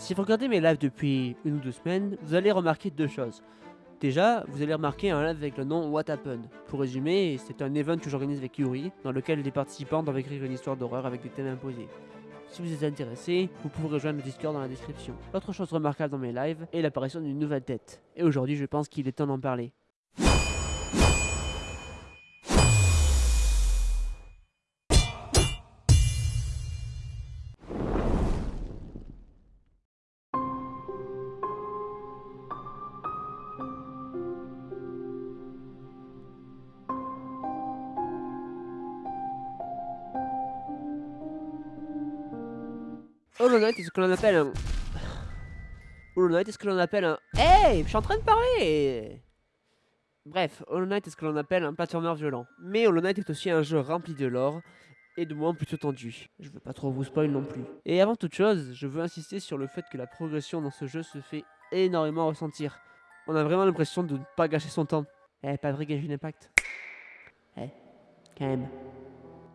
Si vous regardez mes lives depuis une ou deux semaines, vous allez remarquer deux choses. Déjà, vous allez remarquer un live avec le nom What Happened. Pour résumer, c'est un event que j'organise avec Yuri, dans lequel les participants doivent écrire une histoire d'horreur avec des thèmes imposés. Si vous êtes intéressé, vous pouvez rejoindre le Discord dans la description. Autre chose remarquable dans mes lives est l'apparition d'une nouvelle tête. Et aujourd'hui, je pense qu'il est temps d'en parler. Hollow Knight est ce que l'on appelle un... Hollow Knight est ce que l'on appelle un... Hey Je suis en train de parler Bref, Hollow Knight est ce que l'on appelle un platformer violent. Mais Hollow Knight est aussi un jeu rempli de lore et de moments plutôt tendus. Je veux pas trop vous spoil non plus. Et avant toute chose, je veux insister sur le fait que la progression dans ce jeu se fait énormément ressentir. On a vraiment l'impression de ne pas gâcher son temps. Eh, pas vrai gâcher d'impact. Eh, quand même.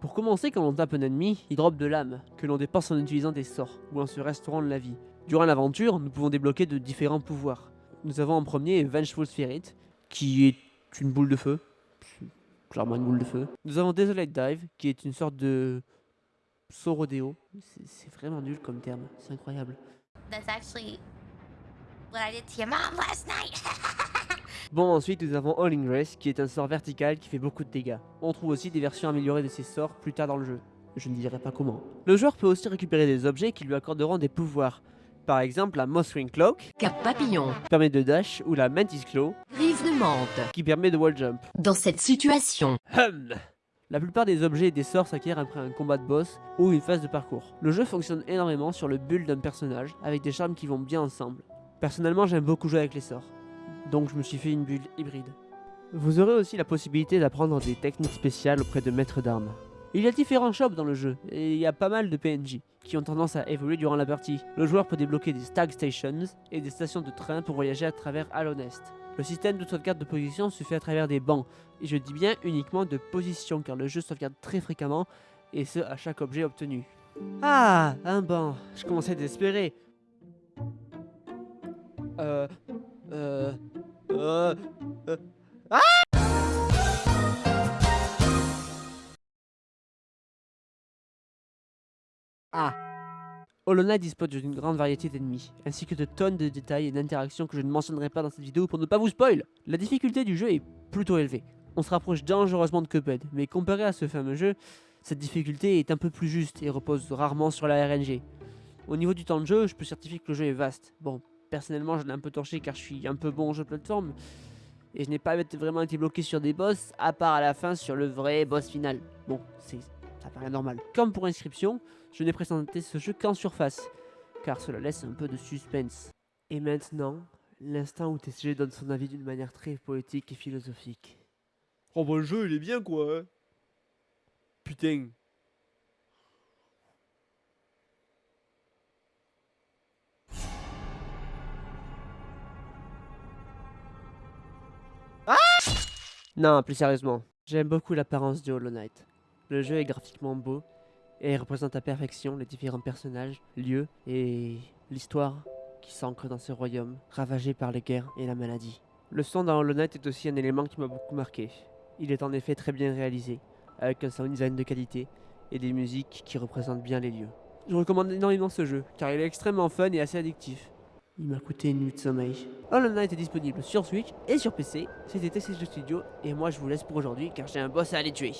Pour commencer, quand on tape un ennemi, il drop de l'âme, que l'on dépense en utilisant des sorts, ou en se restaurant de la vie. Durant l'aventure, nous pouvons débloquer de différents pouvoirs. Nous avons en premier Vengeful Spirit, qui est une boule de feu. Clairement une boule de feu. Nous avons Desolate Dive, qui est une sorte de saut rodéo. C'est vraiment nul comme terme, c'est incroyable. That's actually what I did to your mom last night. Bon, ensuite nous avons All Grace, qui est un sort vertical qui fait beaucoup de dégâts. On trouve aussi des versions améliorées de ces sorts plus tard dans le jeu. Je ne dirai pas comment. Le joueur peut aussi récupérer des objets qui lui accorderont des pouvoirs. Par exemple, la Mothwing Cloak, Cap Papillon, qui permet de dash, ou la Mantis Claw, Griffe de menthe, qui permet de wall jump. Dans cette situation, hum. La plupart des objets et des sorts s'acquièrent après un combat de boss ou une phase de parcours. Le jeu fonctionne énormément sur le build d'un personnage, avec des charmes qui vont bien ensemble. Personnellement, j'aime beaucoup jouer avec les sorts donc je me suis fait une bulle hybride. Vous aurez aussi la possibilité d'apprendre des techniques spéciales auprès de maîtres d'armes. Il y a différents shops dans le jeu, et il y a pas mal de PNJ, qui ont tendance à évoluer durant la partie. Le joueur peut débloquer des stag stations et des stations de train pour voyager à travers Alonest. Le système de sauvegarde de position se fait à travers des bancs, et je dis bien uniquement de position car le jeu sauvegarde très fréquemment, et ce à chaque objet obtenu. Ah, un banc, je commençais. Euh, euh, Ah Ah dispose d'une grande variété d'ennemis, ainsi que de tonnes de détails et d'interactions que je ne mentionnerai pas dans cette vidéo pour ne pas vous spoil. La difficulté du jeu est plutôt élevée. On se rapproche dangereusement de Cuphead, mais comparé à ce fameux jeu, cette difficulté est un peu plus juste et repose rarement sur la RNG. Au niveau du temps de jeu, je peux certifier que le jeu est vaste. Bon, personnellement, je l'ai un peu torché car je suis un peu bon en jeu de plateforme. Et je n'ai pas vraiment été bloqué sur des boss, à part à la fin sur le vrai boss final. Bon, c'est ça paraît normal. Comme pour inscription, je n'ai présenté ce jeu qu'en surface, car cela laisse un peu de suspense. Et maintenant, l'instant où TCG donne son avis d'une manière très poétique et philosophique. Oh bah le jeu il est bien quoi hein. Putain Non, plus sérieusement, j'aime beaucoup l'apparence de Hollow Knight. Le jeu est graphiquement beau et représente à perfection les différents personnages, lieux et l'histoire qui s'ancre dans ce royaume ravagé par les guerres et la maladie. Le son dans Hollow Knight est aussi un élément qui m'a beaucoup marqué. Il est en effet très bien réalisé, avec un sound design de qualité et des musiques qui représentent bien les lieux. Je recommande énormément ce jeu, car il est extrêmement fun et assez addictif. Il m'a coûté une nuit de sommeil. Hollow Knight est disponible sur Switch et sur PC. C'était TCG Studio et moi je vous laisse pour aujourd'hui car j'ai un boss à aller tuer.